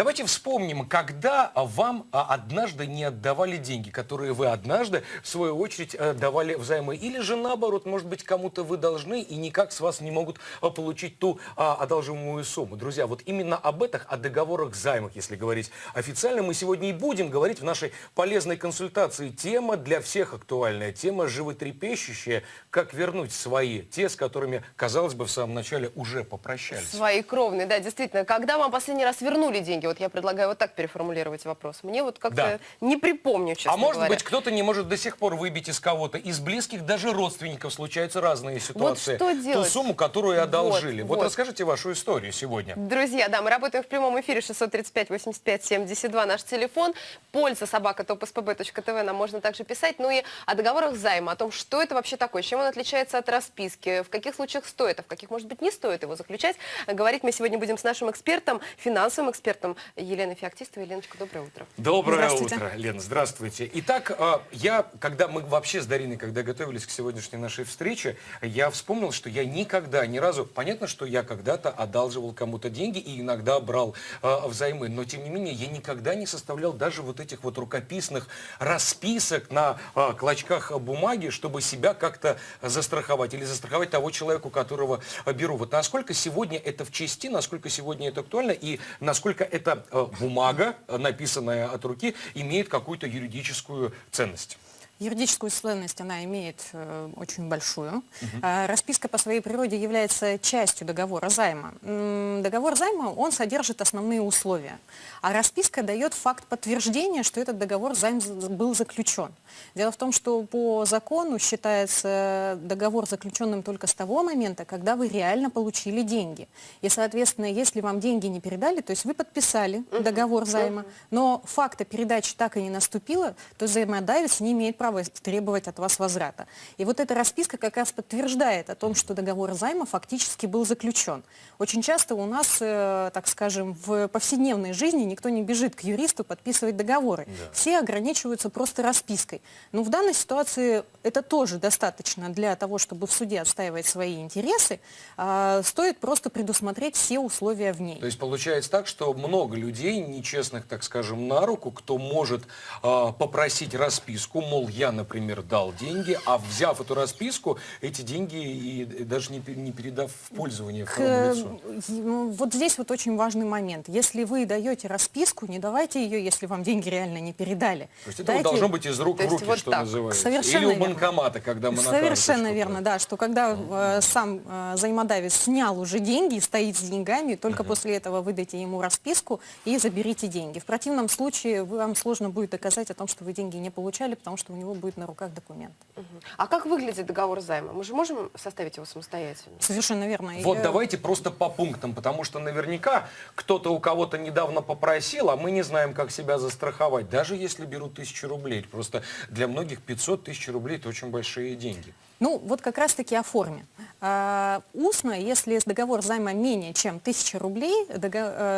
А давайте вспомним, когда вам а, однажды не отдавали деньги, которые вы однажды, в свою очередь, э, давали взаймы. Или же наоборот, может быть, кому-то вы должны и никак с вас не могут а, получить ту а, одолжимую сумму. Друзья, вот именно об этих, о договорах займах, если говорить официально, мы сегодня и будем говорить в нашей полезной консультации. Тема для всех актуальная, тема животрепещущая, как вернуть свои, те, с которыми, казалось бы, в самом начале уже попрощались. Свои кровные, да, действительно. Когда вам последний раз вернули деньги? Вот я предлагаю вот так переформулировать вопрос. Мне вот как-то Да. не припомню, честно А может говоря. быть, кто-то не может до сих пор выбить из кого-то, из близких, даже родственников случаются разные ситуации. что Ту делать? сумму, которую одолжили. Вот, вот. расскажите вашу историю сегодня. Друзья, да, мы работаем в прямом эфире 635-85-72, наш телефон. Польза собака topspb.tv нам можно также писать. Ну и о договорах займа, о том, что это вообще такое, чем он отличается от расписки, в каких случаях стоит, а в каких, может быть, не стоит его заключать. Говорить мы сегодня будем с нашим экспертом, финансовым экспертом Еленой Феоктистовой. Еленочка, доброе утро. Доброе утро, Лена, здравствуйте. Итак, а, я, когда мы вообще с Дариной, когда готовились к сегодняшней нашей встрече, я вспомнил, что я никогда, ни разу, понятно, что я когда-то одалживал кому-то деньги и иногда брал а, взаймы, но тем не менее я никогда не составлял даже вот этих вот рукописных расписок на а, клочках бумаги, чтобы себя как-то застраховать или застраховать того человека, у которого беру. Вот насколько сегодня это в чести, насколько сегодня это актуально и насколько эта э, бумага, э, написанная от руки, имеет какую-то юридическую ценность. Юридическую ценность она имеет э, очень большую. А, расписка по своей природе является частью договора займа. М, договор займа, он содержит основные условия. А расписка дает факт подтверждения, что этот договор займ был заключен. Дело в том, что по закону считается договор заключенным только с того момента, когда вы реально получили деньги. И, соответственно, если вам деньги не передали, то есть вы подписали договор займа, но факта передачи так и не наступило, то взаимодавец не имеет права требовать от вас возврата. И вот эта расписка как раз подтверждает о том, что договор займа фактически был заключен. Очень часто у нас, э, так скажем, в повседневной жизни никто не бежит к юристу подписывать договоры. Все ограничиваются просто распиской. Но в данной ситуации это тоже достаточно для того, чтобы в суде отстаивать свои интересы. А, Стоит просто предусмотреть все условия в ней. То есть получается так, что много людей, нечестных, так скажем, на руку, кто может а, попросить расписку, мол, я, например, дал деньги, а взяв эту расписку, эти деньги и даже не, не передав в пользование К- лицу. ну, вот здесь вот очень важный момент. Если вы даете расписку, не давайте ее, если вам деньги реально не передали. То есть это Дайте- должно быть из рук То в руки, вот что так. называется. Совершенно Или у верно. банкомата, когда мы Совершенно верно, да, что когда э, сам э, взаимодавец снял уже деньги и стоит с деньгами, только после этого выдайте ему расписку и заберите деньги. В противном случае вам сложно будет доказать о том, что вы деньги не получали, потому что у него будет на руках документ. Мгм. А как выглядит договор займа? Мы же можем составить его самостоятельно? Совершенно верно. Вот э, давайте просто по пунктам, потому что наверняка кто-то у кого-то недавно попросил, а мы не знаем, как себя застраховать, даже если берут тысячу рублей. Просто для многих 500 тысяч рублей это очень большие деньги. Ну, вот как раз-таки о форме. А, устно, если договор займа менее чем 1000 рублей, дого-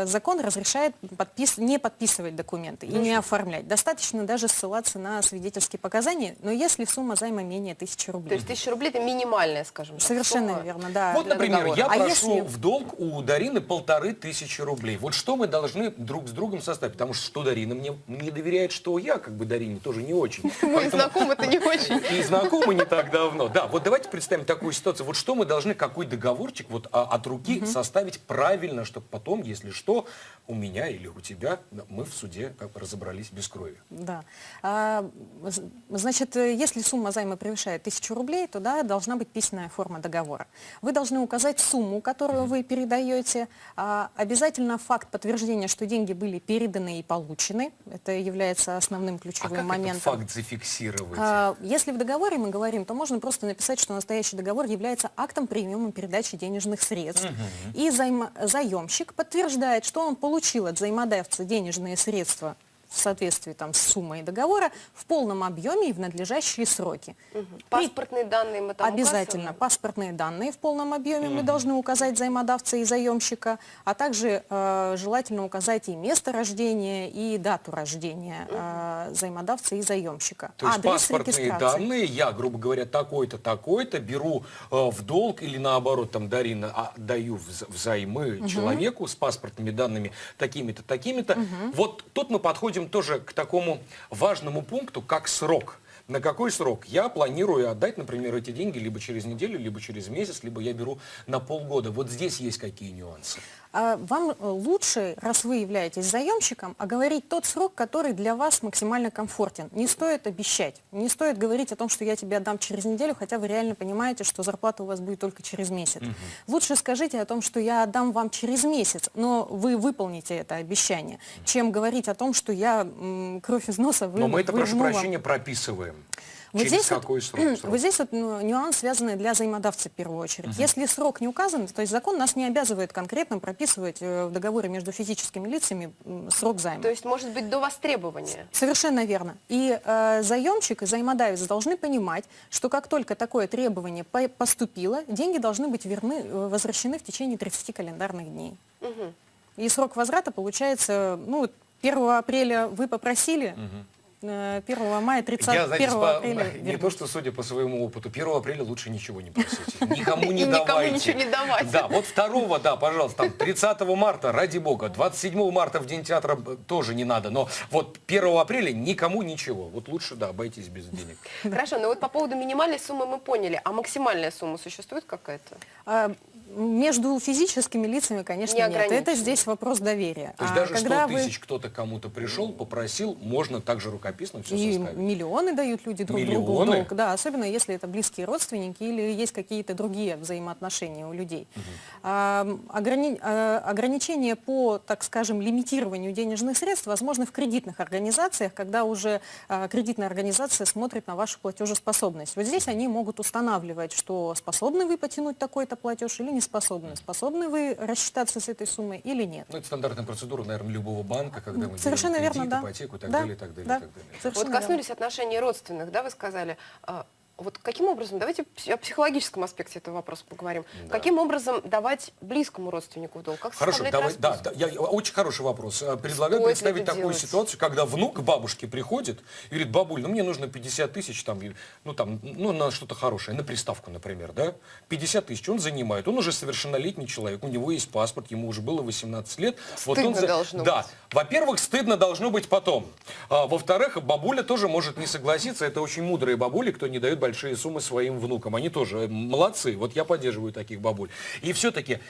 э, закон разрешает подпис- не подписывать документы и не оформлять. Достаточно даже ссылаться на свидетельские показания, но если сумма займа менее 1000 То рублей. есть тысяча рублей это минимальная, скажем так, Совершенно сумма. верно, да. Вот, например, договора. я А прошу если- в долг у Дарины полторы тысячи рублей. Вот что мы должны друг с другом составить? Потому что что Дарина мне не доверяет, что я как бы Дарине тоже не очень. Мы знакомы-то не очень. И знакомы не так давно. Да, вот давайте представим такую ситуацию. Вот что мы должны, какой договорчик вот а, от руки составить правильно, чтобы потом, если что, у меня или у тебя, мы в суде как бы разобрались без крови. Да. А, значит, если сумма займа превышает 1000 рублей, то да, должна быть письменная форма договора. Вы должны указать сумму, которую вы передаете, а, обязательно факт подтверждения, что деньги были переданы и получены. Это является основным А ключевым как моментом. этот факт зафиксировать? А, Если в договоре мы говорим, то можно просто написать, что настоящий договор является актом приема и передачи денежных средств. И займа- заемщик подтверждает, что он получил от взаимодавца денежные средства в соответствии там, с суммой договора в полном объеме и в надлежащие сроки. При- Паспортные данные мы там Обязательно указываем? паспортные данные в полном объеме мы должны указать взаимодавца и заемщика, а также э, желательно указать и место рождения, и дату рождения э, взаимодавца и заемщика. То есть Адрес паспортные данные, я, грубо говоря, такой-то, такой-то, беру э, в долг или наоборот, там, Дарина, а, даю вз- взаймы человеку с паспортными данными такими-то, такими-то. Вот тут мы подходим тоже к такому важному пункту, как срок. На какой срок? Я планирую отдать, например, эти деньги либо через неделю, либо через месяц, либо я беру на полгода. Вот здесь есть какие нюансы. А Вам э, лучше, раз вы являетесь заемщиком, оговорить тот срок, который для вас максимально комфортен. Не стоит обещать, не стоит говорить о том, что я тебе отдам через неделю, хотя вы реально понимаете, что зарплата у вас будет только через месяц. Лучше скажите о том, что я отдам вам через месяц, но вы выполните это обещание, чем говорить о том, что я кровь из носа вы, Но мы это, прошу прощения, прописываем. Вот через здесь, вот- какой срок? срок? вот здесь вот ну, нюанс, связанный для взаимодавца в первую очередь. Если срок не указан, то есть закон нас не обязывает конкретно прописывать э, в договоре между физическими лицами срок займа. То есть, может быть, до востребования? Совершенно верно. И э, заемщик и взаимодавец должны понимать, что как только такое требование по- поступило, деньги должны быть верны, э, возвращены в течение 30 календарных дней. И срок возврата получается, ну, вот 1 апреля вы попросили, э, 1 мая 30 Я, знаете, 1 по- апреля не вернуть. то, что судя по своему опыту, 1 апреля лучше ничего не просите. Никому не давайте. ничего не давать. Да, вот 2 да, пожалуйста, там 30 марта, ради бога, 27 марта в День театра э, тоже не надо, но вот 1 апреля никому ничего. Вот лучше, да, обойтись без денег. Хорошо, но вот по поводу минимальной суммы мы поняли, а максимальная сумма существует какая-то? А, Между физическими лицами, конечно, Не нет. Это здесь вопрос доверия. То есть А даже 100 когда вы- тысяч кто-то кому-то пришел, попросил, можно также рукописно все И составить. миллионы дают люди друг другу в Миллионы? долг, да, особенно если это близкие родственники или есть какие-то другие взаимоотношения у людей. А, ограни- а, ограничения по, так скажем, лимитированию денежных средств возможны в кредитных организациях, когда уже а, кредитная организация смотрит на вашу платежеспособность. Вот здесь они могут устанавливать, что способны вы потянуть такой-то платеж или не способны. Способны вы рассчитаться с этой суммой или нет. Ну, это стандартная процедура, наверное, любого банка, когда мы Совершенно верно, кредит, да. ипотеку и так Да, далее, и так далее, да. и так далее. Совершенно Вот верно. коснулись отношений родственных, да, вы сказали. Вот каким образом, давайте о психологическом аспекте этого вопроса поговорим. Да. Каким образом давать близкому родственнику в долг? Как Хорошо, давай, да, да, я, очень хороший вопрос. Э, Предлагаю Стоит представить такую делать? ситуацию, когда внук к бабушке приходит и говорит, бабуль, ну мне нужно 50 тысяч, там, ну там, ну на что-то хорошее, на приставку, например, да? 50 тысяч он занимает, он уже совершеннолетний человек, у него есть паспорт, ему уже было 18 лет. он Стыдно должно Да, быть. во-первых, стыдно должно быть потом. А, во-вторых, бабуля тоже может не согласиться, это очень мудрые бабули, кто не дает большие суммы своим внукам. Они тоже молодцы, вот я поддерживаю таких бабуль. И все-таки,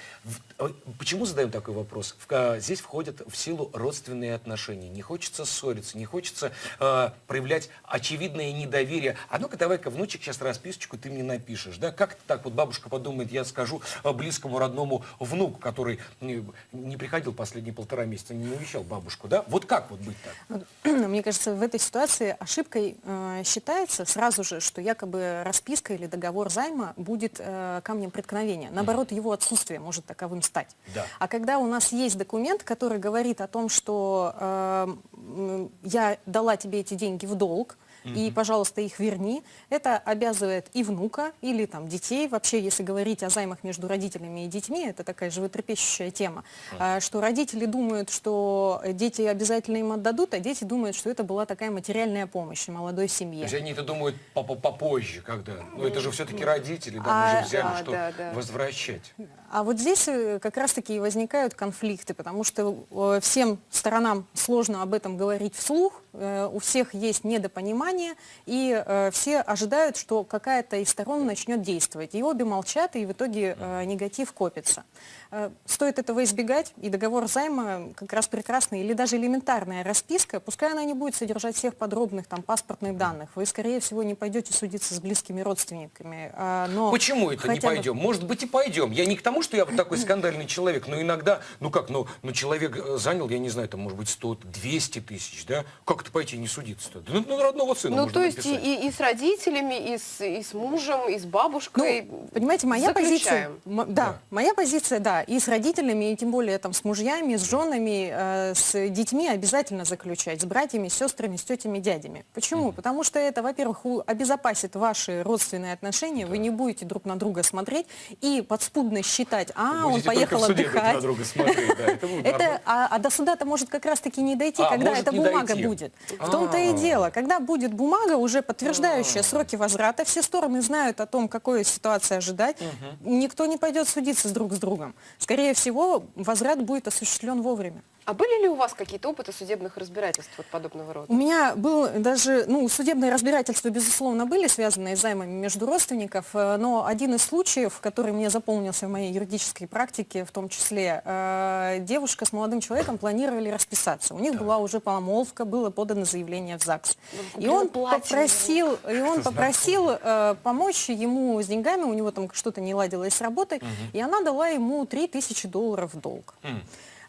э, почему задаем такой вопрос? В- э, здесь входят в силу родственные отношения. Не хочется ссориться, не хочется э, проявлять очевидное недоверие. А ну-ка, давай-ка, внучек, сейчас расписочку ты мне напишешь. Да? Как так вот бабушка подумает, я скажу э, близкому родному внуку, который не, не приходил последние полтора месяца, не навещал бабушку. Да? Вот как вот быть так? Мне кажется, в этой ситуации ошибкой э, считается сразу же, что якобы расписка или договор займа будет э, камнем преткновения. Наоборот, его отсутствие может таковым стать. Да. А когда у нас есть документ, который говорит о том, что э, я дала тебе эти деньги в долг, и, пожалуйста, их верни. Это обязывает и внука, или там детей. Вообще, если говорить о займах между родителями и детьми, это такая животрепещущая тема, а, что родители думают, что дети обязательно им отдадут, а дети думают, что это была такая материальная помощь молодой То семье. есть они это думают по- по- попозже, когда. Ну это же все-таки родители, да, А, мы же взяли, что да, да. возвращать. А вот здесь э, как раз-таки и возникают конфликты, потому что э, всем сторонам сложно об этом говорить вслух, у всех есть недопонимание, и э, все ожидают, что какая-то из сторон начнет действовать. И обе молчат, и в итоге э, негатив копится. Э, Стоит этого избегать, и договор займа как раз прекрасный, или даже элементарная расписка, пускай она не будет содержать всех подробных там паспортных данных, вы, скорее всего, не пойдете судиться с близкими родственниками. а, но Почему это не хотя бы- пойдем? Может быть и пойдем. Я не к тому, что я вот такой скандальный человек, но иногда, ну как, ну, ну человек э, занял, я не знаю, там может быть 100, 200 тысяч, да? Как это пойти не судиться-то? Да, Ну, ну, родного сыном Ну, то есть и, написать. и- и с родителями, и с, и с мужем, и с бабушкой. Ну, понимаете, моя позиция, заключаем. м- да, Да. моя позиция, да, и с родителями, и тем более там с мужьями, с женами, э, с детьми обязательно заключать, с братьями, с сестрами, с тетями, дядями. Почему? Потому что это, во-первых, обезопасит ваши родственные отношения, вы не будете друг на друга смотреть и подспудно считать, а, он поехал отдыхать. да, это а, а до суда-то может как раз-таки не дойти, А, когда эта бумага будет. В том-то и А. дело. Когда будет бумага, уже подтверждающая сроки возврата, все стороны знают о том, какой ситуации ожидать, никто не пойдет судиться друг с другом. Скорее всего, возврат будет осуществлен вовремя. А были ли у вас какие-то опыты судебных разбирательств вот подобного рода? У меня был даже, ну, судебные разбирательства, безусловно, были связаны с займами между родственников, э, но один из случаев, который мне запомнился в моей юридической практике, в том числе, э, девушка с молодым человеком планировали расписаться. У них была уже помолвка, было подано заявление в ЗАГС. И купила он платье, попросил, и он попросил э, помочь ему с деньгами, у него там что-то не ладилось с работой, и она дала ему 3000 долларов в долг. Э,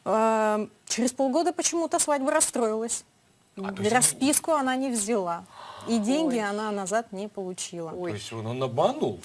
Через полгода почему-то свадьба расстроилась. А, то есть Расписку она не взяла. И деньги Ой. она назад не получила. То есть он, он обманул?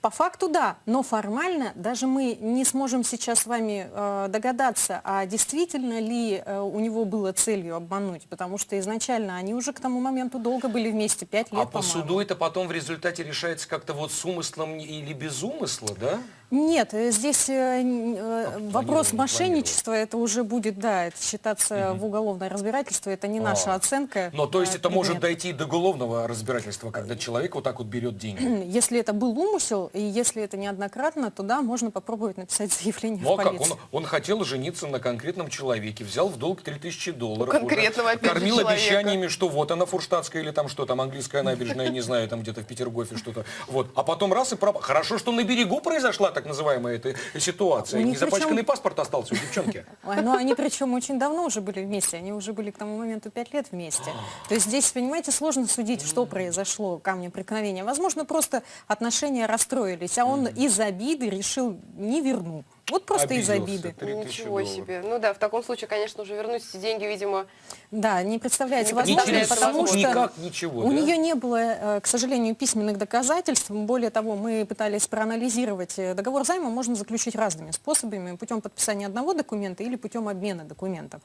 По факту да, но формально даже мы не сможем сейчас с вами э, догадаться, а действительно ли э, у него было целью обмануть, потому что изначально они уже к тому моменту долго были вместе, пять лет, А по по-моему. суду это потом в результате решается как-то вот с умыслом или без умысла, да? Нет, э, здесь э, э, вопрос мошенничества, это уже будет, да, это считаться в уголовное разбирательство, это не наша А. оценка. Но то есть э, это может дойти до уголовного разбирательства, когда человек вот так вот берет деньги. Если это был умысел, и если это неоднократно, то да, можно попробовать написать заявление Ну в а как? полицию. Он, он хотел жениться на конкретном человеке, взял в долг 3000 долларов. У конкретного, уже Кормил человека. обещаниями, что вот она фурштадтская или там что там, английская набережная, не знаю, там где-то в Петергофе что-то. Вот. А потом раз и пропал. Хорошо, что на берегу произошла так называемая эта ситуация. У них Незапачканный причем- паспорт остался у девчонки. Ой, ну они причем очень давно уже были вместе, они уже были к тому моменту пять лет вместе. То есть здесь, понимаете, сложно судить, что произошло, камнем преткновения. Возможно, просто отношения расстроились, а он из обиды решил не верну. Вот просто из Обиделся. обиды. 3000 Ничего долларов. себе. Ну да, в таком случае, конечно, уже вернуть эти деньги, видимо, Да, не представляется возможным, потому что... никак, ничего. У да? нее не было, э, к сожалению, письменных доказательств. Более того, мы пытались проанализировать. э, Договор займа можно заключить разными способами. Путем подписания одного документа или путем обмена документов.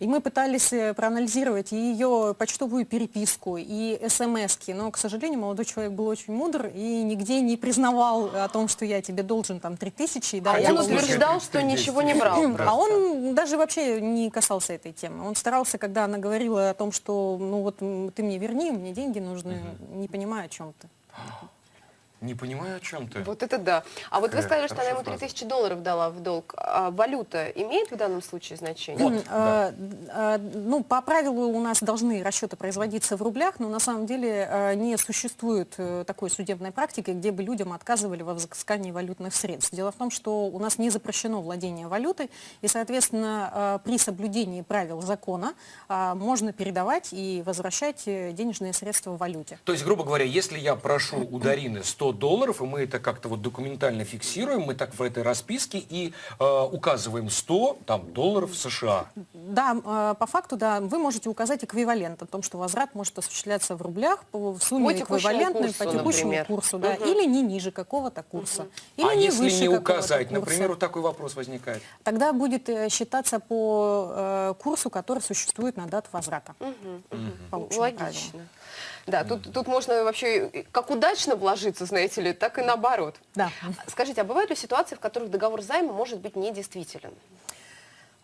И мы пытались э, проанализировать и ее почтовую переписку, и смс-ки. Но, к сожалению, молодой человек был очень мудр и нигде не признавал о том, что я тебе должен там 3000. Да, а я он. Утверждал, что 30 ничего не брал. Просто. А он даже вообще не касался этой темы. Он старался, когда она говорила о том, что ну вот ты мне верни, мне деньги нужны, не понимаю, о чем ты. Не понимаю, о чем ты. Вот это да. А вот вы сказали, что она ему хорошая 3000 долларов дала в долг. А валюта имеет в данном случае значение? Вот, да. Э, э, Ну, по правилу у нас должны расчеты производиться в рублях, но на самом деле э, не существует такой судебной практики, где бы людям отказывали во взыскании валютных средств. Дело в том, что у нас не запрещено владение валютой, и, соответственно, при соблюдении правил закона можно передавать и возвращать денежные средства в валюте. То есть, грубо говоря, если я прошу у Дарины 100 долларов, и мы это как-то вот документально фиксируем, мы так в этой расписке и э, указываем 100 там, долларов США. Да, э, по факту, да, вы можете указать эквивалент о том, что возврат может осуществляться в рублях по в сумме По эквивалентной курсу, по текущему например. курсу, да, Мгм. или не ниже какого-то курса, или а не если выше не указать, курса. например, вот такой вопрос возникает. Тогда будет э, считаться по э, курсу, который существует на дату возврата. По общим Логично. Да, тут, тут можно вообще как удачно вложиться, знаете ли, так и наоборот. Да. Скажите, а бывают ли ситуации, в которых договор займа может быть недействителен?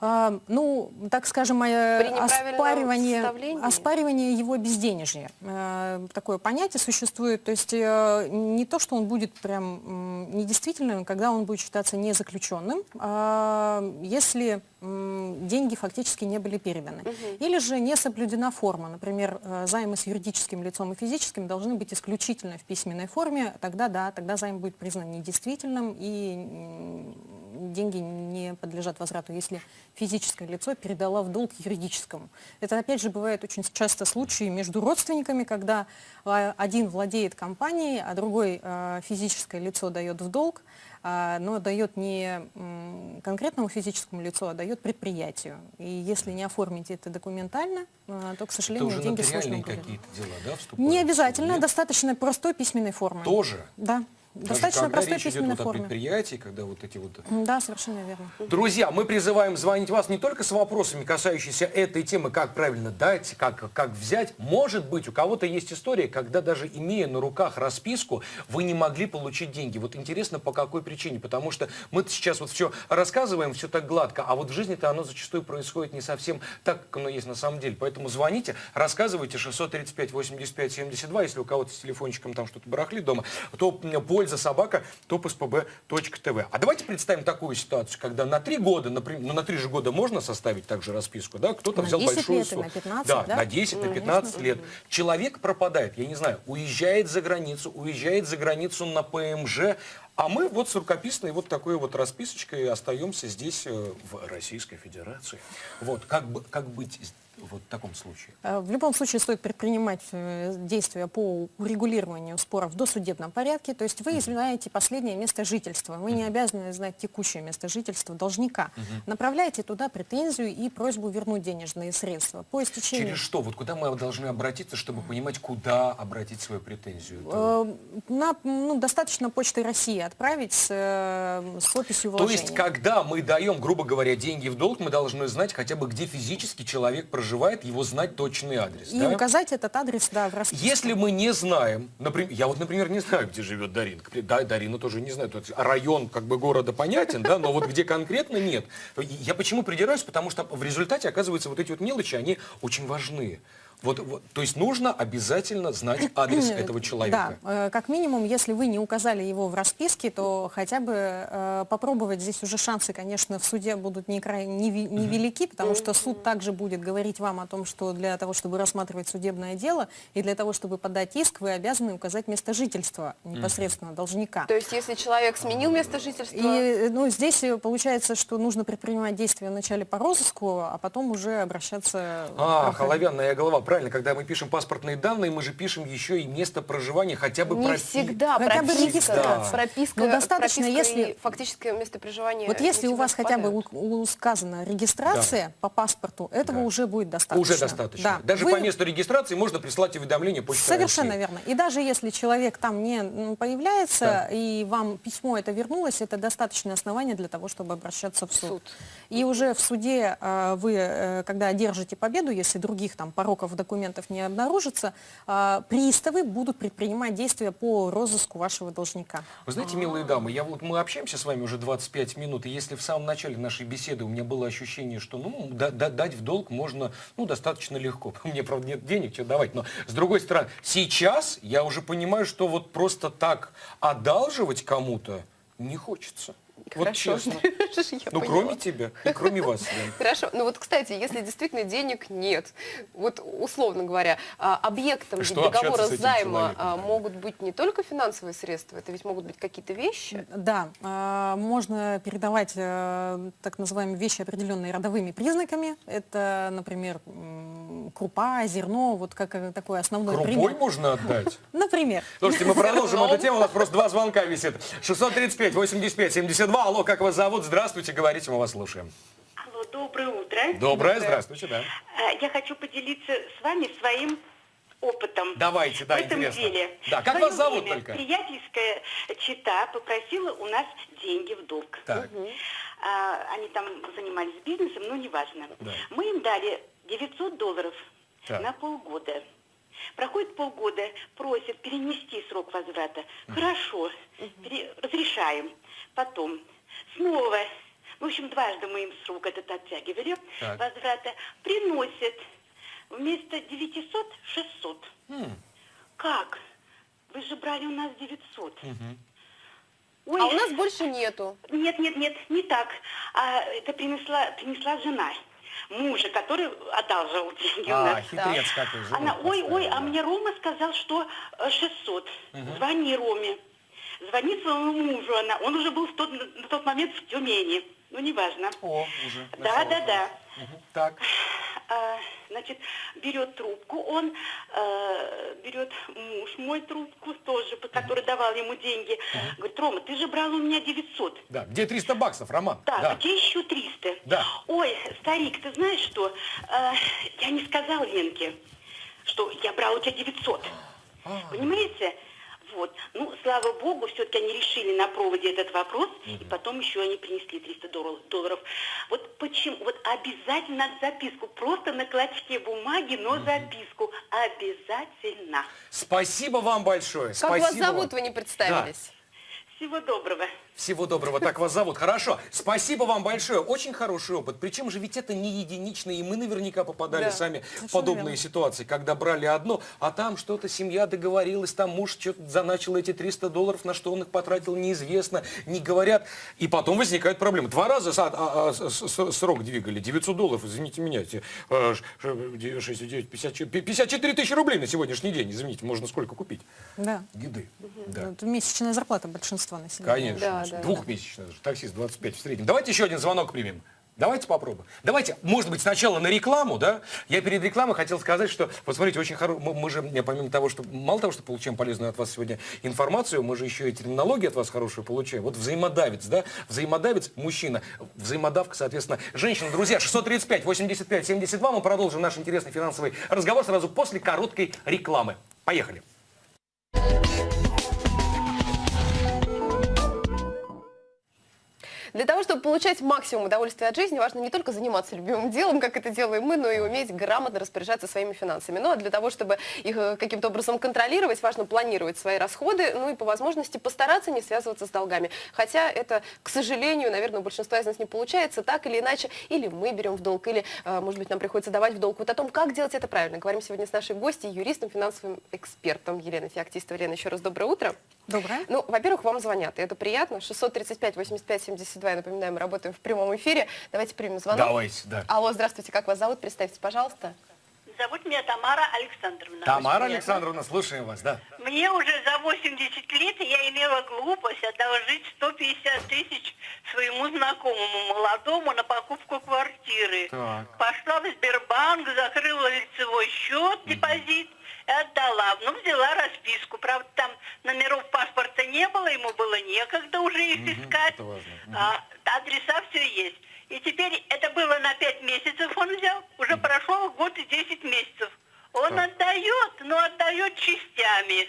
А, ну, так скажем, оспаривание, оспаривание его безденежья. Э, Такое понятие существует. То есть э, не то, что он будет прям недействительным, когда он будет считаться незаключенным, а если деньги фактически не были переданы. Или же не соблюдена форма. Например, э, займы с юридическим лицом и физическим должны быть исключительно в письменной форме. Тогда да, тогда займ будет признан недействительным и деньги не подлежат возврату, если физическое лицо передало в долг юридическому. Это, опять же, бывает очень часто случаи между родственниками, когда а, один владеет компанией, а другой а, физическое лицо дает в долг, а, но дает не конкретному физическому лицу, а дает предприятию. И если не оформить это документально, то, к Это сожалению, уже деньги сложно будет. какие-то дела, да, вступают? Не обязательно, Нет? достаточно простой письменной формы. Тоже? Да, достаточно когда простой речь идет письменной вот о предприятии, когда вот эти вот Да, совершенно верно. Друзья, мы призываем звонить вас не только с вопросами, касающимися этой темы, как правильно дать, как, как взять. Может быть, у кого-то есть история, когда даже имея на руках расписку, вы не могли получить деньги. Вот интересно, по какой причине. Потому что мы сейчас вот все рассказываем, все так гладко, а вот в жизни-то оно зачастую происходит не совсем так, как оно есть на самом деле. Поэтому звоните, рассказывайте 635 85 72, если у кого-то с телефончиком там что-то барахлит дома, то м, польза собака topspb.tv. А давайте представим такую ситуацию, когда на три года, например, ну на три же года можно составить также расписку, да, кто-то взял 10 большую лет сумму. на 15, да, да? на 10, на 15 лет. Человек пропадает, я не знаю, уезжает за границу, уезжает за границу на ПМЖ, а мы вот с рукописной вот такой вот расписочкой остаемся здесь, э, в Российской Федерации. Вот, как, бы, как быть вот в таком случае? Э, В любом случае стоит предпринимать э, действия по урегулированию споров в досудебном порядке. То есть вы знаете последнее место жительства. Вы не обязаны знать текущее место жительства должника. Направляйте туда претензию и просьбу вернуть денежные средства. По истечении... Через что? Вот куда мы должны обратиться, чтобы понимать, куда обратить свою претензию? Это- Э, На, ну, достаточно почты России отправить с, с описью То вложения. есть, когда мы даем, грубо говоря, деньги в долг, мы должны знать хотя бы, где физически человек проживает, его знать точный адрес. И да? указать этот адрес, да, в расписке. Если мы не знаем, например, я вот, например, не знаю, где живет Дарина. Да, Дарина тоже не знает. Вот Район как бы города понятен, да, но вот где конкретно нет. Я почему придираюсь? Потому что в результате, оказывается, вот эти вот мелочи, они очень важны. Вот, вот, то есть нужно обязательно знать адрес этого человека. Да, э, как минимум, если вы не указали его в расписке, то хотя бы э, попробовать. Здесь уже шансы, конечно, в суде будут не край- не ви- невелики, потому что суд также будет говорить вам о том, что для того, чтобы рассматривать судебное дело и для того, чтобы подать иск, вы обязаны указать место жительства непосредственно должника. То есть, если человек сменил место жительства, И э, ну, здесь э, получается, что нужно предпринимать действия вначале по розыску, а потом уже обращаться... в А, правоохранительные холовянная голова, правильно, когда мы пишем паспортные данные, мы же пишем еще и место проживания, хотя бы не пропи- всегда Хотя бы прописка, регистрация. прописка, Но достаточно, прописка если- фактическое место проживания. Вот если у вас хотя бы у- у- сказана регистрация по паспорту, этого Да. уже будет достаточно. Уже достаточно. Да. Даже Вы- по месту регистрации можно прислать уведомление почтой Совершенно России. верно. И даже если человек там не м, появляется, Да. и вам письмо это вернулось, это достаточное основание для того, чтобы обращаться в суд. Суд. И уже в суде э, вы, э, когда одержите победу, если других там пороков документов не обнаружится, э, приставы будут предпринимать действия по розыску вашего должника. Вы знаете, милые дамы, я вот мы общаемся с вами уже 25 минут, и если в самом начале нашей беседы у меня было ощущение, что ну да- да- дать в долг можно ну достаточно легко. Мне правда нет денег, что давать, но с другой стороны, сейчас я уже понимаю, что вот просто так одалживать кому-то не хочется. Вот Хорошо. честно. Я Ну, поняла. кроме тебя и кроме вас. Хорошо. Ну вот, кстати, если действительно денег нет, вот условно говоря, а, объектом Что договора займа человеком, а, могут быть не только финансовые средства, это ведь могут быть какие-то вещи. Да, э, можно передавать э, так называемые вещи, определенные родовыми признаками. Это, например, крупа, зерно, вот как э, такой основной Крупой пример. можно отдать? Например. Слушайте, мы продолжим эту тему. У нас просто два звонка висит. 635, 85, 72. Алло, как вас зовут? Здравствуйте, говорите, мы вас слушаем. Алло, доброе утро. Доброе, здравствуйте, да. Э, Я хочу поделиться с вами своим опытом. Давайте, да, в этом интересно. деле. Да, как вас зовут время только? Приятельская чита попросила у нас деньги в долг. Так. А, они там занимались бизнесом, но неважно. Да. Мы им дали 900 долларов Так. на полгода. Проходит полгода, просят перенести срок возврата. Хорошо, пере- разрешаем. Потом снова, в общем, дважды мы им срок этот оттягивали, Так. возврата, приносят вместо 900 600. М, Как? Вы же брали у нас 900. мгм. Ой, А у нас больше нету. нет, нет, нет, не так. А, это принесла, принесла жена мужа, который одалживал деньги у А, нас. хитрец какой же. Она, ой, ой, а да. мне Рома сказал, что э, 600. Звони Роме. Звонит своему мужу она. Он уже был в тот, на тот момент в Тюмени. Ну, неважно. О, уже. Да, да, да. Так. А, значит, берет трубку, он э, берет муж мой трубку тоже, по- который давал ему деньги. Говорит, Рома, ты же брал у меня 900. Да. Где 300 баксов, Роман? Да, где еще 300? Да. Ой, старик, ты знаешь что? Э, я не сказал Ленке, что я брал у тебя 900. А. Понимаете? Вот. Ну, слава богу, все-таки они решили на проводе этот вопрос, и потом еще они принесли 300 дол- долларов. Вот почему? Вот обязательно записку. Просто на клочке бумаги, но записку. Обязательно. Спасибо вам большое. Как Спасибо вас зовут, вам. вы не представились? Всего доброго. Всего доброго, так вас зовут. Хорошо, спасибо вам большое. Очень хороший опыт. Причем же ведь это не единичный, и мы наверняка попадали Да, сами в подобные верно. ситуации, когда брали одно, а там что-то семья договорилась, там муж что-то заначил эти 300 долларов, на что он их потратил, неизвестно, не говорят. И потом возникают проблемы. Два раза а- а, срок двигали, 900 долларов, извините меня, те, э, ш- ш- 6, 9, 54 54 тысячи рублей на сегодняшний день, извините, можно сколько купить? Да. Еды. Да. Месячная зарплата большинства населения. Конечно. Да, да, Двухмесячно даже. Таксист 25 в среднем. Давайте еще один звонок примем. Давайте попробуем. Давайте, может быть, сначала на рекламу, да? Я перед рекламой хотел сказать, что, вот смотрите, очень хорошо, мы, мы же, помимо того, что, мало того, что получаем полезную от вас сегодня информацию, мы же еще и терминологию от вас хорошую получаем. Вот взаимодавец, да? Взаимодавец, мужчина, взаимодавка, соответственно, женщина. Друзья, 635, 85, 72, мы продолжим наш интересный финансовый разговор сразу после короткой рекламы. Поехали. Для того, чтобы получать максимум удовольствия от жизни, важно не только заниматься любимым делом, как это делаем мы, но и уметь грамотно распоряжаться своими финансами. Ну а для того, чтобы их э, каким-то образом контролировать, важно планировать свои расходы, ну и по возможности постараться не связываться с долгами. Хотя это, к сожалению, наверное, у большинства из нас не получается, так или иначе, или мы берем в долг, или, э, может быть, нам приходится давать в долг. Вот о том, как делать это правильно, говорим сегодня с нашей гостьей, юристом, финансовым экспертом Еленой Феоктистовой. Елена, еще раз доброе утро. Доброе. Ну, во-первых, вам звонят, и это приятно. 635 85 72, я напоминаю, мы работаем в прямом эфире. Давайте примем звонок. Давайте, да. Алло, здравствуйте, как вас зовут? Представьте, пожалуйста. Зовут меня Тамара Александровна. Тамара. Александровна, слушаем вас, да. Мне уже за 80 лет я имела глупость одолжить 150 тысяч своему знакомому молодому на покупку квартиры. Так. Пошла в Сбербанк, закрыла лицевой счет, депозит и отдала. Ну, взяла расписку. Правда, там номеров паспорта не было, ему было некогда уже их искать. это важно. А, адреса все есть. И теперь это было на 5 месяцев он взял. Уже прошел год и 10 месяцев. Он Так. отдает, но отдает частями.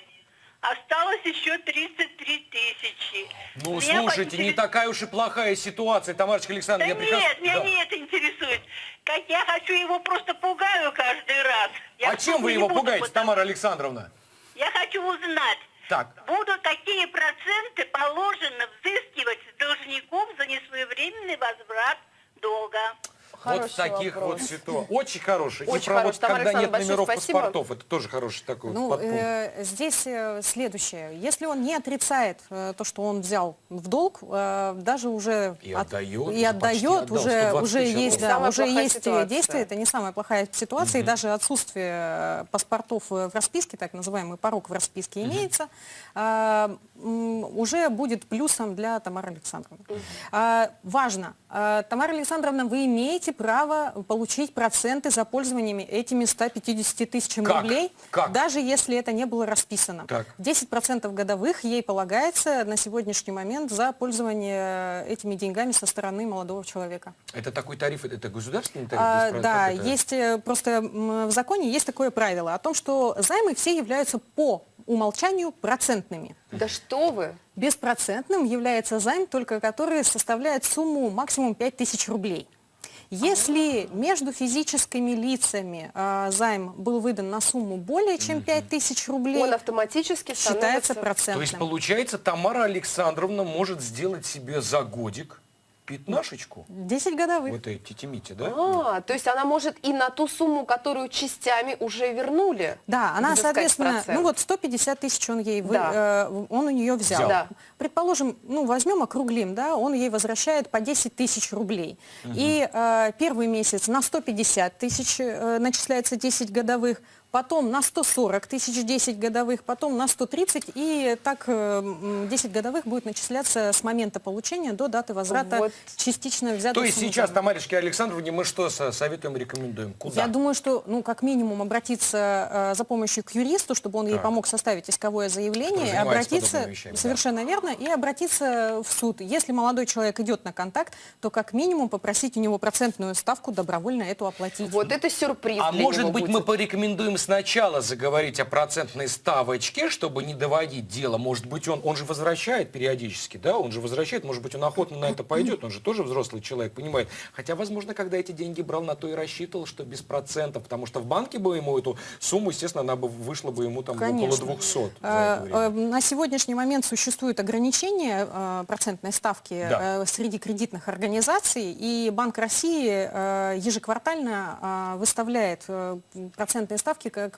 Осталось еще 33 тысячи. Ну, Меня слушайте, не поинтерес- такая уж и плохая ситуация, Тамарочка Да Александровна. я прекрасно- нет, меня Да. не это интересует. Как я хочу его просто пугаю каждый раз. Я А чем вы не его пугаете, потому- Тамара Александровна? Я хочу узнать, Так. буду какие проценты положено взыскивать с должников за несвоевременный возврат долга. Вот в Хороший таких вопрос. вот ситуациях. Очень хороший. Очень и про вот. Тамара когда нет номеров спасибо. паспортов, это тоже хороший такой вот Ну, подпункт. э, здесь э, следующее. Если он не отрицает э, то, что он взял в долг, э, даже уже И от- отдает, и отдает, отдал, уже, 120 уже есть, да, уже есть ситуация. действие, это не самая плохая ситуация, и даже отсутствие э, паспортов э, в расписке, так называемый порог в расписке имеется, а, м, уже будет плюсом для Тамары Александровны. А, Важно, а, Тамара Александровна, вы имеете право получить проценты за пользованиями этими 150 тысячами Как? рублей, Как? даже если это не было расписано. Так. 10% годовых ей полагается на сегодняшний момент за пользование этими деньгами со стороны молодого человека. Это такой тариф, это государственный тариф? А, да, это? есть э, просто в законе есть такое правило о том, что займы все являются по умолчанию процентными. Да что вы? Беспроцентным является займ, только который составляет сумму максимум 5000 рублей. Если между физическими лицами э, займ был выдан на сумму более чем 5000 рублей, Он автоматически считается становится... процентным. То есть, получается, Тамара Александровна может сделать себе за годик пятнашечку. 10 годовых. Вот эти тимите, да? А, то есть она может и на ту сумму, которую частями уже вернули. Да, она, соответственно, процент. ну вот 150 тысяч он ей, вы- Да. э, он у нее взял. Взял. Да. Предположим, ну возьмем, округлим, да, он ей возвращает по 10 тысяч рублей. И э, первый месяц на 150 тысяч э, начисляется 10 годовых, потом на 140 тысяч 10 годовых, потом на 130, и так э, м, 10 годовых будет начисляться с момента получения до даты возврата Вот. Частично взятой То есть сейчас. Тамаришке Александровне мы что со- советуем, рекомендуем? Куда? Я думаю, что, ну, как минимум, обратиться э, за помощью к юристу, чтобы он ей Так. помог составить исковое заявление, обратиться, вещами, да. совершенно верно, и обратиться в суд. Если молодой человек идет на контакт, то как минимум попросить у него процентную ставку добровольно эту оплатить. Вот это сюрприз А для может него быть, будет. мы порекомендуем сначала заговорить о процентной ставочке, чтобы не доводить дело. Может быть, он, он же возвращает периодически, да? Он же возвращает, может быть, он охотно на это пойдет. Он же тоже взрослый человек, понимает. Хотя, возможно, когда эти деньги брал, на то и рассчитывал, что без процентов. Потому что в банке бы ему эту сумму, естественно, она бы вышла бы ему там Конечно. около 200 за это Э, время. э, На сегодняшний момент существует ограничение э, процентной ставки Да. э, среди кредитных организаций, и Банк России э, ежеквартально э, выставляет э, процентные ставки как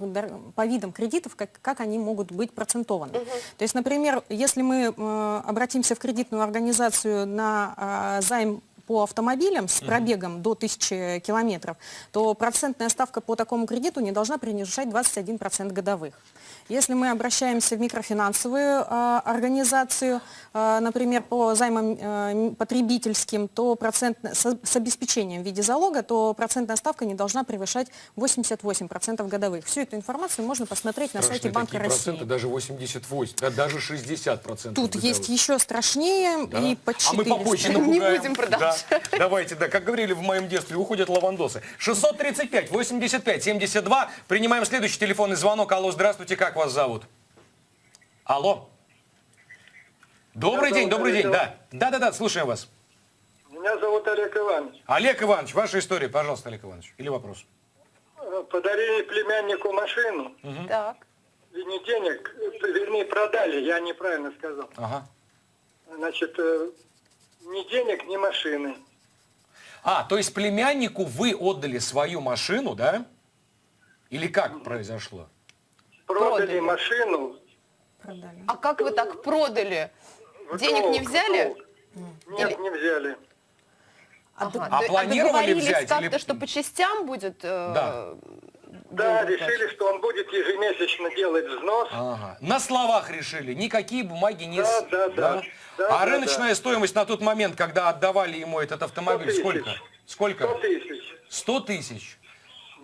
по видам кредитов, как, как они могут быть процентованы. То есть, например, если мы э, обратимся в кредитную организацию на э, займ по автомобилям с пробегом до 1000 километров, то процентная ставка по такому кредиту не должна превышать 21% годовых. Если мы обращаемся в микрофинансовую а, организацию, а, например, по займам а, м, потребительским, то процент, с, с обеспечением в виде залога, то процентная ставка не должна превышать 88% годовых. Всю эту информацию можно посмотреть на сайте Страшные Банка такие России. проценты, даже 88, да, даже 60 процентов. Тут есть еще страшнее Да? и по А мы 400. попозже Не напугаем. будем продолжать. Да. Давайте, да, как говорили в моем детстве, уходят лавандосы. 635, 85, 72. Принимаем следующий телефонный звонок. Алло, здравствуйте, как вас зовут? Алло. Добрый Меня день, добрый Олег день, да. Да-да-да, слушаем вас. Меня зовут Олег Иванович. Олег Иванович, ваша история, пожалуйста, Олег Иванович. Или вопрос? Э, Подарили племяннику машину. Так. И не денег, э, вернее, продали, я неправильно сказал. Ага. Значит, э, ни денег, ни машины. А, то есть племяннику вы отдали свою машину, да? Или как произошло? Продали, Продали. машину. Продали. А как вы так продали? в Денег не долг, в взяли? долг. Нет, не взяли. Ага. А То- планировали взять как-то, или- что по частям будет? э, Да. Да, деньги решили, что он будет ежемесячно делать взнос. Ага. На словах решили, никакие бумаги не... Да, с- да, да. Да, а да, рыночная стоимость на тот момент, когда отдавали ему этот автомобиль, 100 сколько? Сколько? 100 тысяч. 100 тысяч.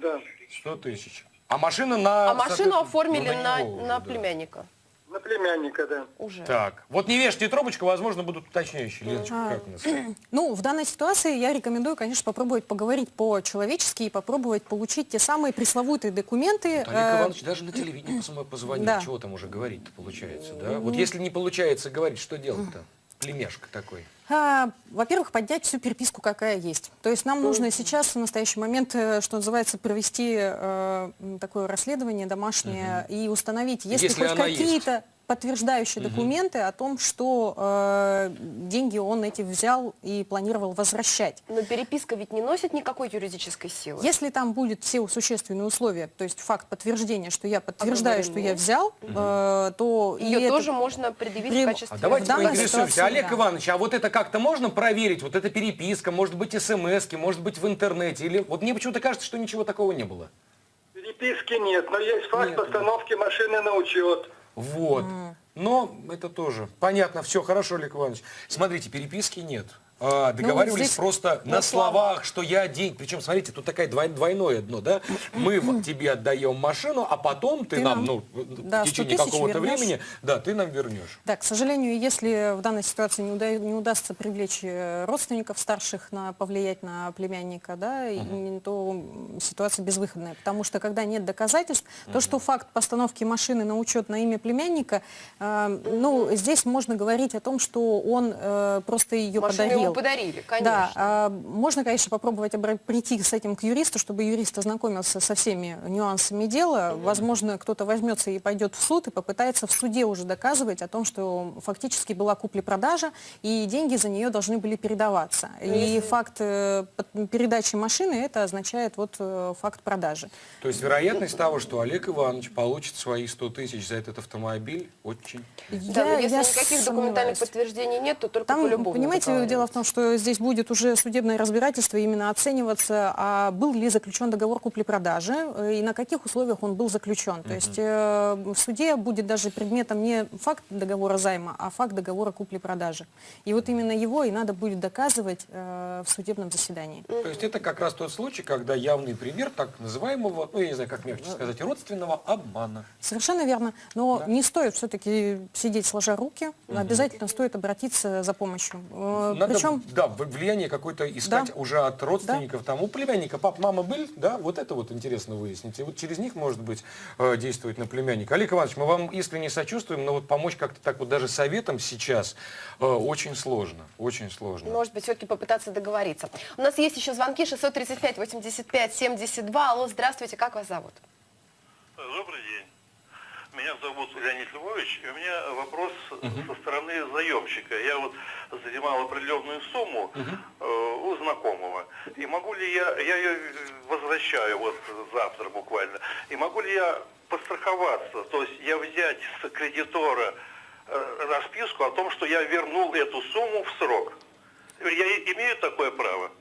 Да. 100 тысяч. А машина на... А машину оформили ну, на, него на да. племянника На племянника, да. уже. Так, вот не вешайте трубочку, возможно, будут уточняющие. Леночка, как у нас? Ну, в данной ситуации я рекомендую, конечно, попробовать поговорить по-человечески и попробовать получить те самые пресловутые документы. Олег э, Иванович даже на телевидении пос- позвонил. Да. Чего там уже говорить-то получается, да? Вот если не получается говорить, что делать-то? Племешка такой. А, Во-первых, поднять всю переписку, какая есть. То есть нам нужно сейчас, в настоящий момент, э, что называется, провести э, такое расследование домашнее и установить, Если ли хоть какие-то подтверждающие документы о том, что э, деньги он эти взял и планировал возвращать. Но переписка ведь не носит никакой юридической силы. Если там будет все существенные условия, то есть факт подтверждения, что я подтверждаю, что я взял, э, то и Ее это- тоже можно предъявить При- в качестве... А давайте поинтересуемся. Олег да. Иванович, а вот это как-то можно проверить? Вот эта переписка, может быть, смс может быть, в интернете? Или вот мне почему-то кажется, что ничего такого не было. Переписки нет, но есть факт Нет. постановки машины на учет. Вот. Но это тоже. Понятно, все хорошо, Олег Иванович. Смотрите, переписки нет. А, договаривались Ну, здесь просто на, на словах, что я день. Причем, смотрите, тут такая двой- двойное дно, да? Мы в- тебе отдаем машину, а потом ты, Ты нам, нам, ну, да, в 100 течение какого-то времени, да, ты нам вернешь. Да, к сожалению, если в данной ситуации не, уда- не удастся привлечь э, родственников старших на повлиять на племянника, да, и- то ситуация безвыходная. Потому что когда нет доказательств, то, что факт постановки машины на учет на имя племянника, э, ну, здесь можно говорить о том, что он э, просто ее подарил. Ему подарили, конечно. Да, можно, конечно, попробовать прийти с этим к юристу, чтобы юрист ознакомился со всеми нюансами дела. Возможно, кто-то возьмется и пойдет в суд и попытается в суде уже доказывать о том, что фактически была купля-продажа, и деньги за нее должны были передаваться. И факт э, передачи машины, это означает вот э, факт продажи. То есть вероятность того, что Олег Иванович получит свои 100 тысяч за этот автомобиль, очень. Да, Я- если я никаких документальных сомневаюсь. подтверждений нет, то только Там, по любовному понимаете, дело в том, том, что здесь будет уже судебное разбирательство именно оцениваться, а был ли заключен договор купли-продажи э, и на каких условиях он был заключен. То есть э, в суде будет даже предметом не факт договора займа, а факт договора купли-продажи. И вот именно его и надо будет доказывать э, в судебном заседании. То есть это как раз тот случай, когда явный пример так называемого, ну я не знаю, как мягче сказать, родственного обмана. Совершенно верно. Но не стоит все-таки сидеть сложа руки. Обязательно стоит обратиться за помощью. Э, Надо, Причем да, в- влияние какое-то искать Да. уже от родственников. Там, у племянника пап, мама были, да, вот это вот интересно выяснить. И вот через них, может быть, э, действовать на племянника. Олег Иванович, мы вам искренне сочувствуем, но вот помочь как-то так вот даже советом сейчас э, очень сложно, очень сложно. Может быть, все-таки попытаться договориться. У нас есть еще звонки 635 85 72. Алло, здравствуйте, как вас зовут? Добрый день. Меня зовут Леонид Львович, и у меня вопрос со стороны заемщика. Я вот занимал определенную сумму э, у знакомого. И могу ли я, я ее возвращаю вот завтра буквально, и могу ли я постраховаться, то есть я взять с кредитора э, расписку о том, что я вернул эту сумму в срок? Я имею такое право?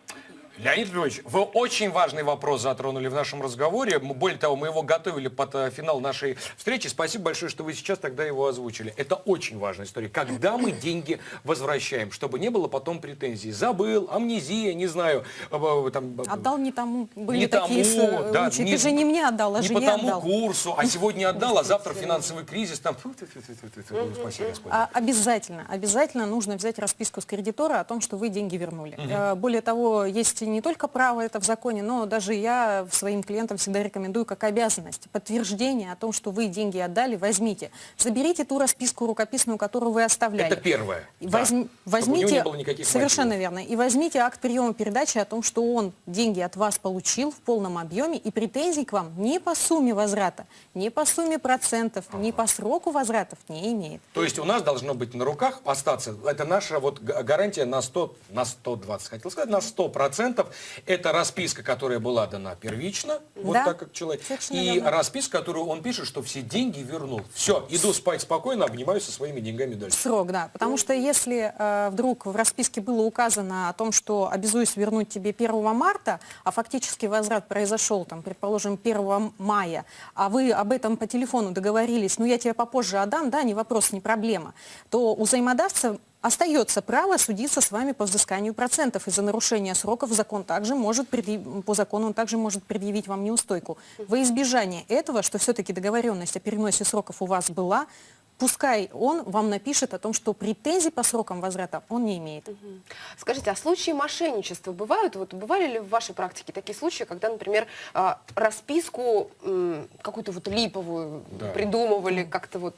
Леонид Львович, вы очень важный вопрос затронули в нашем разговоре. Более того, мы его готовили под э, финал нашей встречи. Спасибо большое, что вы сейчас тогда его озвучили. Это очень важная история. Когда мы деньги возвращаем, чтобы не было потом претензий. Забыл, амнезия, не знаю. э, э, Там, отдал не тому. Были не такие тому, да, случаи. не- Ты же не мне отдал, а не жене по тому отдал. курсу, а сегодня отдал, а завтра финансовый кризис. Там, фу, фу, фу, фу, фу, фу, фу, спаси Господи. А, обязательно, обязательно нужно взять расписку с кредитора о том, что вы деньги вернули. Более того, есть не только право это в законе, но даже я своим клиентам всегда рекомендую как обязанность. Подтверждение о том, что вы деньги отдали, возьмите. Заберите ту расписку рукописную, которую вы оставляли. Это первое. Да. возьм- у возьмите, него не было никаких совершенно мотивов. верно, и возьмите акт приема передачи о том, что он деньги от вас получил в полном объеме, и претензий к вам ни по сумме возврата, ни по сумме процентов, ни по сроку возвратов не имеет. То есть у нас должно быть на руках остаться, это наша вот га- гарантия на 100, на 120, хотел сказать, на 100 процентов. Это расписка, которая была дана первично, вот Да, так как человек, и верно. расписка, которую он пишет, что все деньги вернул. Все, иду спать спокойно, обнимаюсь со своими деньгами дальше. Срок, да. Потому что если э, вдруг в расписке было указано о том, что обязуюсь вернуть тебе 1 марта, а фактически возврат произошел, там, предположим, 1 мая, а вы об этом по телефону договорились, ну я тебе попозже отдам, да, не вопрос, не проблема, то у взаимодавца остается право судиться с вами по взысканию процентов. И за нарушение сроков закон также может по закону он также может предъявить вам неустойку. Во избежание этого, что все-таки договоренность о переносе сроков у вас была, пускай он вам напишет о том, что претензий по срокам возврата он не имеет. Скажите, а случаи мошенничества бывают? Вот бывали ли в вашей практике такие случаи, когда, например, а, расписку какую-то вот липовую Да. придумывали, как-то вот...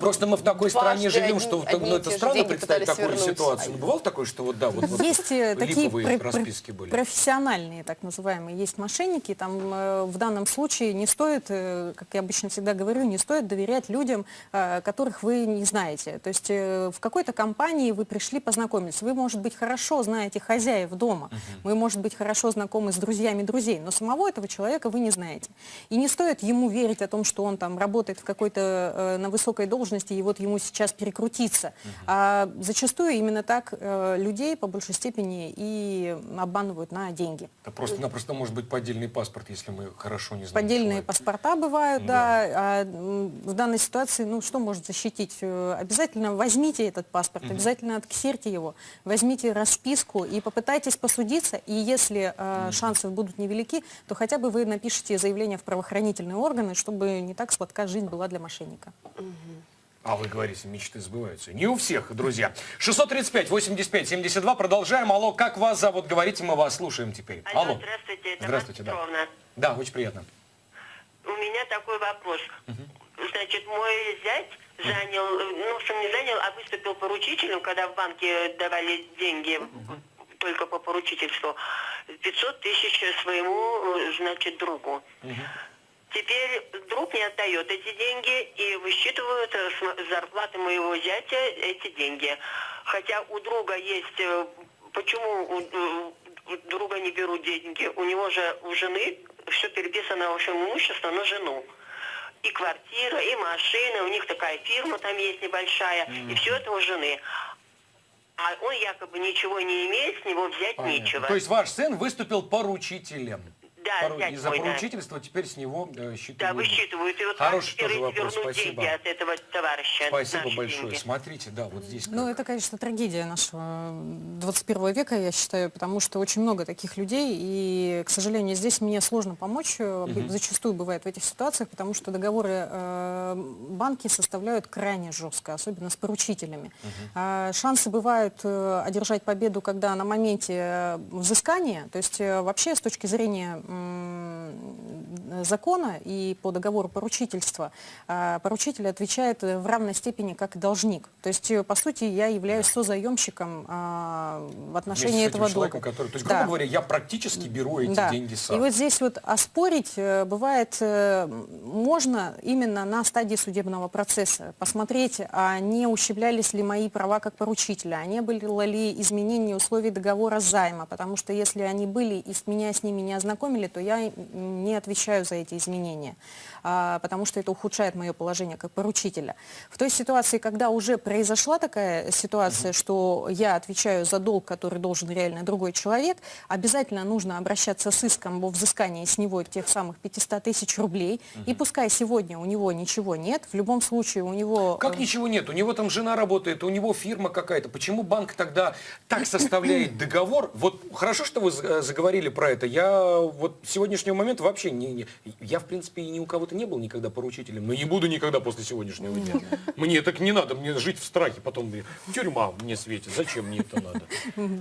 Просто мы в такой Дважды стране живем, одни- что одни ну, это странно представить такую вернуть. ситуацию. Ну, бывало такое, что вот да, вот, вот Есть э, такие расписки были. профессиональные, так называемые, есть мошенники. Там э, в данном случае не стоит, э, как я обычно всегда говорю, не стоит доверять людям, э, которых вы не знаете. То есть э, в какой-то компании вы пришли познакомиться. Вы, может быть, хорошо знаете хозяев дома, вы, может быть, хорошо знакомы с друзьями друзей, но самого этого человека вы не знаете. И не стоит ему верить о том, что он там работает в какой-то э, на высокой должности, и вот ему сейчас перекрутиться. А зачастую именно так э, людей по большей степени и обманывают на деньги. Это просто-напросто может быть поддельный паспорт, если мы хорошо не знаем Поддельные человека. паспорта бывают, да. А, м, в данной ситуации, ну, что может защитить? Э, Обязательно возьмите этот паспорт, обязательно отксерьте его, возьмите расписку и попытайтесь посудиться. И если э, шансы будут невелики, то хотя бы вы напишите заявление в правоохранительные органы, чтобы не так сладка жизнь была для мошенника. А вы говорите, мечты сбываются. Не у всех, друзья. 635, 85, 72. Продолжаем. Алло, как вас зовут? Говорите, мы вас слушаем теперь. Алло, здравствуйте, это Здравствуйте, да. Да, очень приятно. У меня такой вопрос. Значит, мой зять занял, ну, что не занял, а выступил поручителем, когда в банке давали деньги только по поручительству, 500 тысяч своему, значит, другу. Теперь друг не отдает эти деньги и высчитывают с зарплаты моего зятя эти деньги. Хотя у друга есть... э, Почему у друга не берут деньги? У него же у жены все переписано, в общем, имущество на жену. И квартира, и машина, у них такая фирма там есть небольшая, и все это у жены. а он якобы ничего не имеет, с него взять Понятно. нечего. То есть ваш сын выступил поручителем. Да, Пору- зять Из-за мой, да. теперь с него э, Да, считывают. высчитывают. И вот Хороший тоже вопрос, спасибо. от этого товарища. Спасибо большое. деньги? Смотрите, да, вот здесь. Ну, как. это, конечно, трагедия нашего 21 века, я считаю, потому что очень много таких людей, и, к сожалению, здесь мне сложно помочь, э, б- зачастую бывает в этих ситуациях, потому что договоры э, банки составляют крайне жестко, особенно с поручителями. А шансы бывают э, одержать победу, когда на моменте э, взыскания, то есть э, вообще с точки зрения закона и по договору поручительства, а, поручитель отвечает в равной степени как и должник. То есть, э, по сути, я являюсь созаемщиком а, в отношении этого долга. который, то есть, Да. грубо говоря, я практически беру эти Да. деньги И сам. вот здесь вот оспорить э, бывает э, можно именно на стадии судебного процесса. Посмотреть, а не ущемлялись ли мои права как поручителя, а не было ли изменения условий договора займа. Потому что если они были и меня с ними не ознакомили, то я не отвечаю за эти изменения. А, потому что это ухудшает мое положение как поручителя. В той ситуации, когда уже произошла такая ситуация, что я отвечаю за долг, который должен реально другой человек, обязательно нужно обращаться с иском во взыскании с него тех самых 500 тысяч рублей. И пускай сегодня у него ничего нет, в любом случае у него... Как э, ничего нет? У него там жена работает, у него фирма какая-то. Почему банк тогда так составляет договор? Вот хорошо, что вы э, заговорили про это. Я вот с сегодняшнего момента вообще не, не- я в принципе и ни у кого-то не был никогда поручителем, но не буду никогда после сегодняшнего дня. Мне так не надо, мне жить в страхе, потом мне тюрьма мне светит. Зачем мне это надо?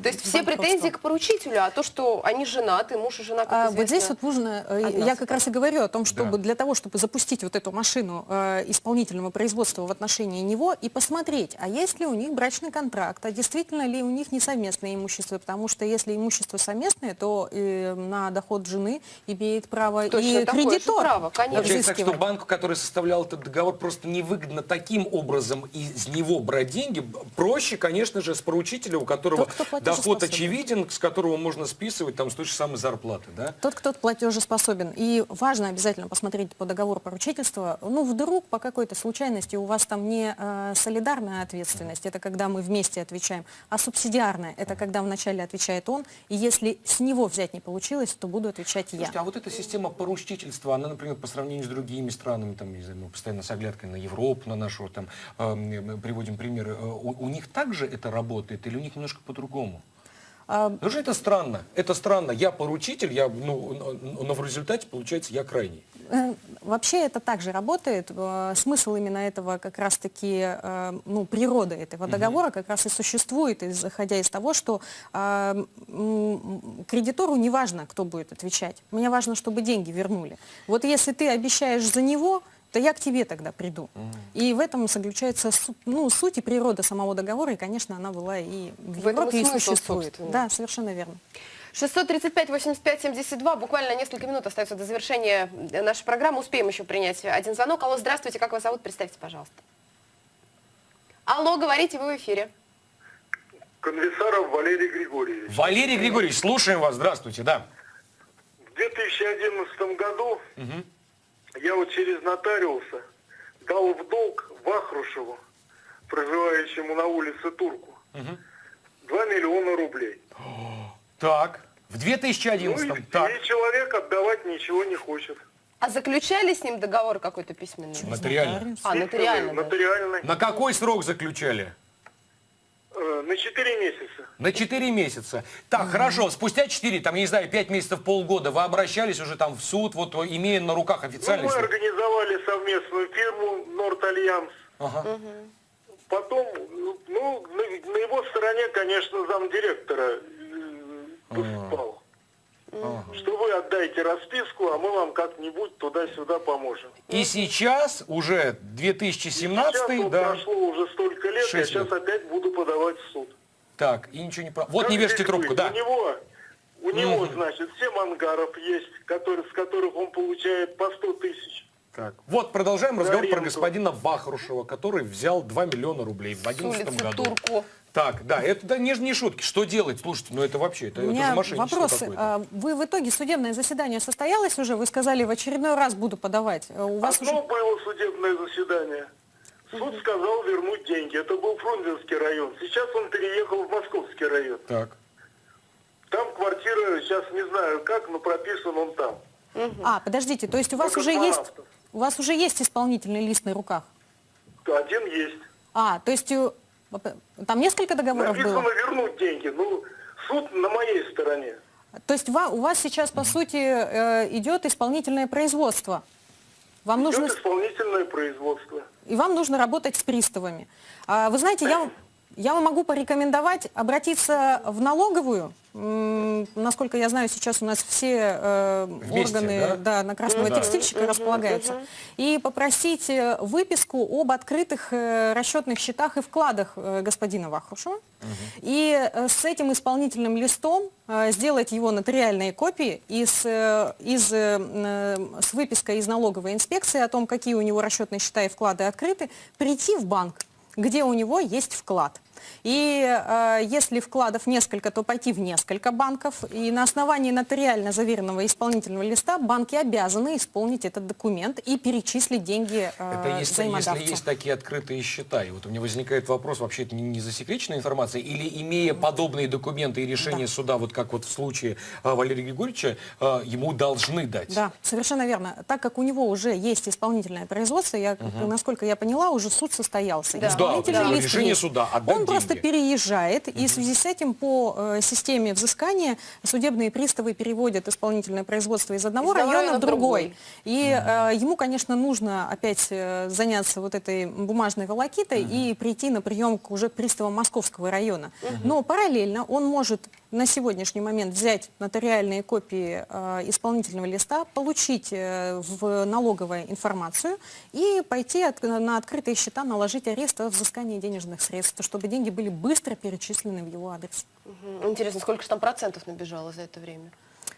То есть все претензии к поручителю, а то, что они женаты, муж и жена, как А, вот здесь вот нужно, э, я как раз и говорю о том, чтобы для того, чтобы запустить вот эту машину э, исполнительного производства в отношении него и посмотреть, а есть ли у них брачный контракт, а действительно ли у них не совместное имущество, потому что если имущество совместное, то э, на доход жены имеет право Точно и кредитор право, конечно. Получается так, что банку, который составлял этот договор, просто невыгодно таким образом из него брать деньги. Проще, конечно же, с поручителя, у которого Тот, доход очевиден, с которого можно списывать там с той же самой зарплаты, да? Тот, кто платежеспособен. И важно обязательно посмотреть по договору поручительства. Ну, вдруг по какой-то случайности у вас там не э, солидарная ответственность, это когда мы вместе отвечаем, а субсидиарная, это когда вначале отвечает он, и если с него взять не получилось, то буду отвечать я. Слушайте, а вот эта система поручительства, она, например, по сравнению с другими странами, там, не знаю, мы постоянно с оглядкой на Европу, на нашу, там, э, приводим примеры, э, у, у них также это работает или у них немножко по-другому? А, Потому что это странно. Это странно. Я поручитель, я, ну, но- в результате, получается, я крайний. Э, Вообще это также работает. Э, Смысл именно этого как раз-таки, э, ну, природа этого договора как раз и существует, исходя из того, что кредитору не важно, кто будет отвечать. Мне важно, чтобы деньги вернули. Вот если ты обещаешь за него, то я к тебе тогда приду. И в этом заключается ну, суть и природа самого договора, и, конечно, она была и в, В Европе, и существует. собственно. Да, совершенно верно. 635 85 72. Буквально несколько минут остается до завершения нашей программы. Успеем еще принять один звонок. Алло, здравствуйте, как вас зовут? Представьте, пожалуйста. Алло, говорите, вы в эфире. Конвисаров Валерий Григорьевич. Валерий Григорьевич, слушаем вас. Здравствуйте, да. В 2011 году я вот через нотариуса дал в долг Вахрушеву, проживающему на улице Турку, 2 миллиона рублей. Так, в Ну 2011 и, так. и человек отдавать ничего не хочет. А заключали с ним договор какой-то письменный? Нотариально. А, нотариально. даже. Нотариальный. На какой срок заключали? Э, на 4 месяца. На 4 месяца. Так, хорошо, спустя 4, там, я не знаю, 5 месяцев, полгода, вы обращались уже там в суд, вот имея на руках Ну, официальный мы организовали совместную фирму Норд Альянс. Ага. Потом, ну, ну, на, на его стороне, конечно, замдиректора э, выступал. Что вы отдайте расписку, а мы вам как-нибудь туда-сюда поможем. И сейчас, уже 2017, сейчас вот да. прошло уже столько лет, я сейчас лет. опять буду подавать в суд. Так, и ничего не про... Вот Как не вешайте трубку, быть? да. У него, у него Мгм. значит, 7 ангаров есть, который, с которых он получает по 100 тысяч. Так. Вот, продолжаем разговор про аренду. господина Вахрушева, который взял 2 миллиона рублей в С 2011 улицы году. Турку. Так, да, это да, не, не шутки. Что делать? Слушайте, ну это вообще, это, У это же мошенничество вопрос. какое-то. а, Вы в итоге судебное заседание состоялось уже? Вы сказали, в очередной раз буду подавать. А У вас Одно уже... было судебное заседание. Суд сказал вернуть деньги. Это был Фрунзенский район. Сейчас он переехал в Московский район. Так. Там квартира, сейчас не знаю как, но прописан он там. А, подождите, то есть у вас Только уже есть, авто. У вас уже есть исполнительный лист на руках? Один есть. А, то есть э, там несколько договоров Написано было? вернуть деньги. Ну, суд на моей стороне. То есть у вас сейчас, по сути, э, идет исполнительное производство. Вам нужно, Идет исполнительное производство. и вам нужно работать с приставами. А, Вы знаете, я, вам- я вам могу порекомендовать обратиться в налоговую. Насколько я знаю, сейчас у нас все э, Вместе, органы да? да, на красного текстильщика располагаются. И попросить э, выписку об открытых э, расчетных счетах и вкладах э, господина Вахрушева. И э, с этим исполнительным листом э, сделать его нотариальные копии и с, э, из, э, с выпиской из налоговой инспекции о том, какие у него расчетные счета и вклады открыты, прийти в банк, где у него есть вклад. И э, если вкладов несколько, то пойти в несколько банков. И на основании нотариально заверенного исполнительного листа банки обязаны исполнить этот документ и перечислить деньги э, Это если, если есть такие открытые счета. И вот у меня возникает вопрос, вообще это не, не засекреченная информация, или имея подобные документы и решения суда, вот как вот в случае а, Валерия Григорьевича, а, ему должны дать? Да, совершенно верно. Так как у него уже есть исполнительное производство, я, насколько я поняла, уже суд состоялся. Да. Да, решение есть. суда отдать Он просто переезжает, и в связи с этим по э, системе взыскания судебные приставы переводят исполнительное производство из одного Из района в другой. другой. И э, ему, конечно, нужно опять э, заняться вот этой бумажной волокитой и прийти на прием к уже приставам Московского района. Но параллельно он может на сегодняшний момент взять нотариальные копии э, исполнительного листа, получить э, в налоговой информацию и пойти от- на открытые счета наложить арест о взыскании денежных средств, чтобы деньги были быстро перечислены в его адрес. Мгм. Интересно, сколько же там процентов набежало за это время?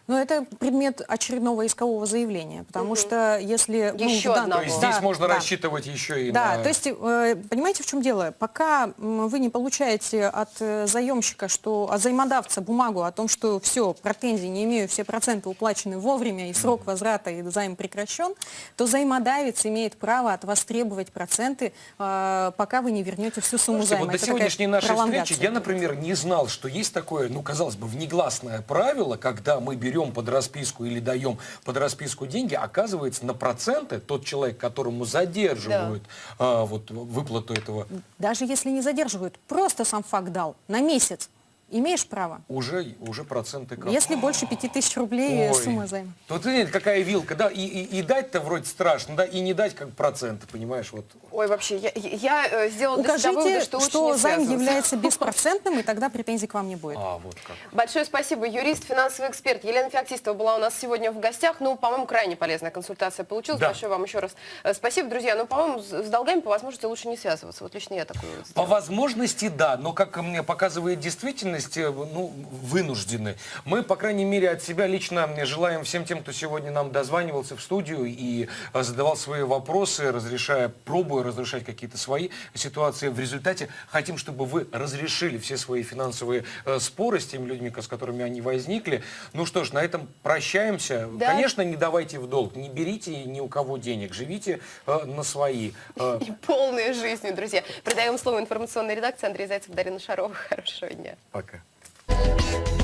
Но это предмет очередного искового заявления, потому что если... ну, Еще дан- одного. То есть Да, здесь можно да. рассчитывать еще и Да, на... то есть, э, понимаете, в чем дело? Пока вы не получаете от э, заемщика, что, от взаимодавца бумагу о том, что все, претензий не имею, все проценты уплачены вовремя, и срок возврата, и займ прекращен, то взаимодавец имеет право от вас требовать проценты, э, пока вы не вернете всю сумму Слушайте, займа. вот до Это сегодняшней нашей встречи я, например, не знал, что есть такое, ну, казалось бы, внегласное правило, когда мы берем под расписку или даем под расписку деньги, оказывается, на проценты тот человек, которому задерживают а, вот, выплату этого, Даже если не задерживают, просто сам факт дал на месяц, имеешь право. уже, уже проценты как. Если больше 5000 рублей Ой. сумма займа. Вот видите, какая вилка, да, и, и, и дать-то вроде страшно, да, и не дать как проценты, понимаешь, вот. Ой, вообще, я, я э, сделала для себя Укажите, выводы, что, что, займ является беспроцентным, и тогда претензий к вам не будет. А, вот как. Большое спасибо. Юрист, финансовый эксперт Елена Феоктистова была у нас сегодня в гостях. Ну, по-моему, крайне полезная консультация получилась. Да. Большое вам еще раз э, спасибо, друзья. Ну, по-моему, с долгами по возможности лучше не связываться. Вот лично я такой По возможности, да, но как мне показывает действительность, э, ну, вынуждены. Мы, по крайней мере, от себя лично желаем всем тем, кто сегодня нам дозванивался в студию и э, задавал свои вопросы, разрешая, пробуя разрешать какие-то свои ситуации. В результате хотим, чтобы вы разрешили все свои финансовые э, споры с теми людьми, с которыми они возникли. Ну что ж, на этом прощаемся. Да. Конечно, не давайте в долг, не берите ни у кого денег, живите э, на свои. Э, И полные жизни, друзья. Придаем слово информационной редакции Андрей Зайцев, Дарина Шарова. Хорошего дня. пока. Yeah.